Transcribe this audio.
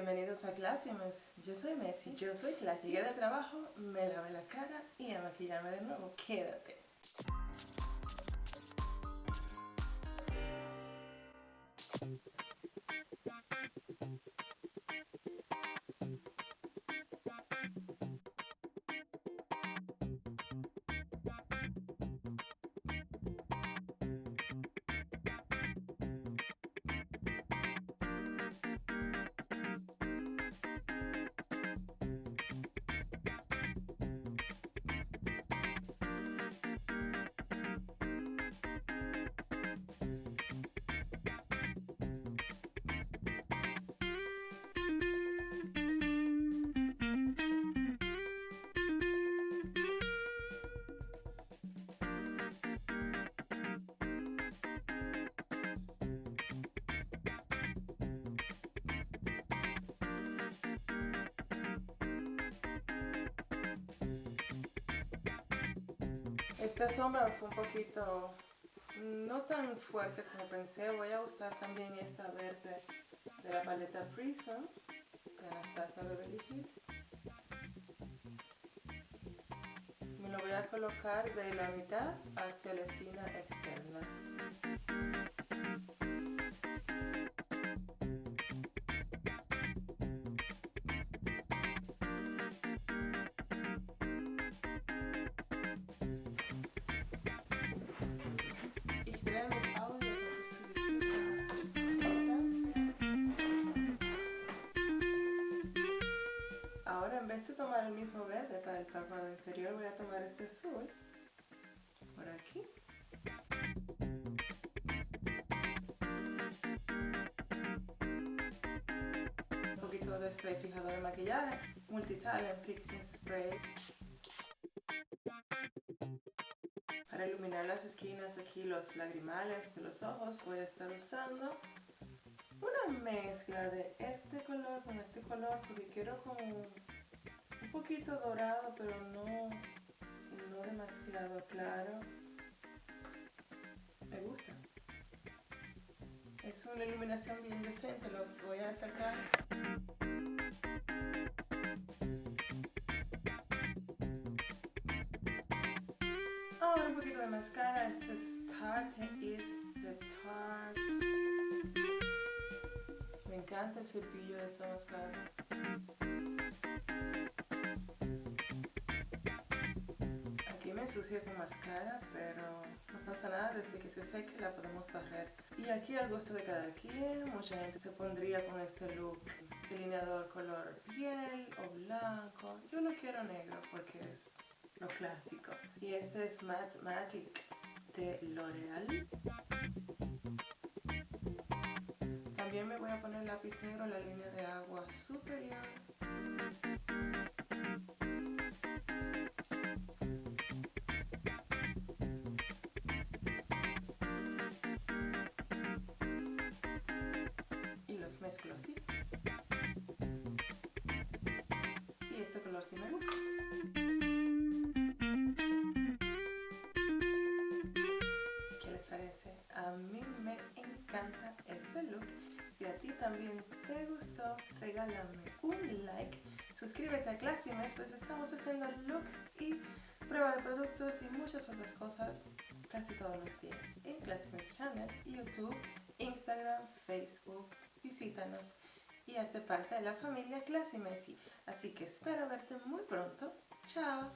bienvenidos a Clásimes. Yo soy Messi. Yo soy Classy. Llegué de trabajo, me lavé la cara y a maquillarme de nuevo. Quédate. Esta sombra fue un poquito no tan fuerte como pensé. Voy a usar también esta verde de la paleta Prism de Anastasia Beverly Hills. Me lo voy a colocar de la mitad hacia la esquina externa. Vez de tomar el mismo verde para el párpado inferior voy a tomar este azul por aquí. Un poquito de spray fijador de maquillaje multitalent fixing spray. Para iluminar las esquinas aquí los lagrimales de los ojos voy a estar usando una mezcla de este color con este color porque quiero como poquito dorado pero no, no demasiado claro. Me gusta. Es una iluminación bien decente los voy a sacar. Ahora un poquito de máscara este es Tarte is the Tarte me encanta el cepillo de esta máscara. Me ensucio con máscara, pero no pasa nada, desde que se seque la podemos barrer. Y aquí al gusto de cada quien, mucha gente se pondría con este look delineador color piel o blanco. Yo lo quiero negro porque es lo clásico. Y este es Matte Magic de L'Oreal. También me voy a poner lápiz negro en la línea de agua superior. También te gustó, regálame un like. Suscríbete a Classimes, pues estamos haciendo looks y prueba de productos y muchas otras cosas casi todos los días en Classimes Channel, YouTube, Instagram, Facebook. Visítanos y hazte parte de la familia Classy Messi. Así que espero verte muy pronto. Chao.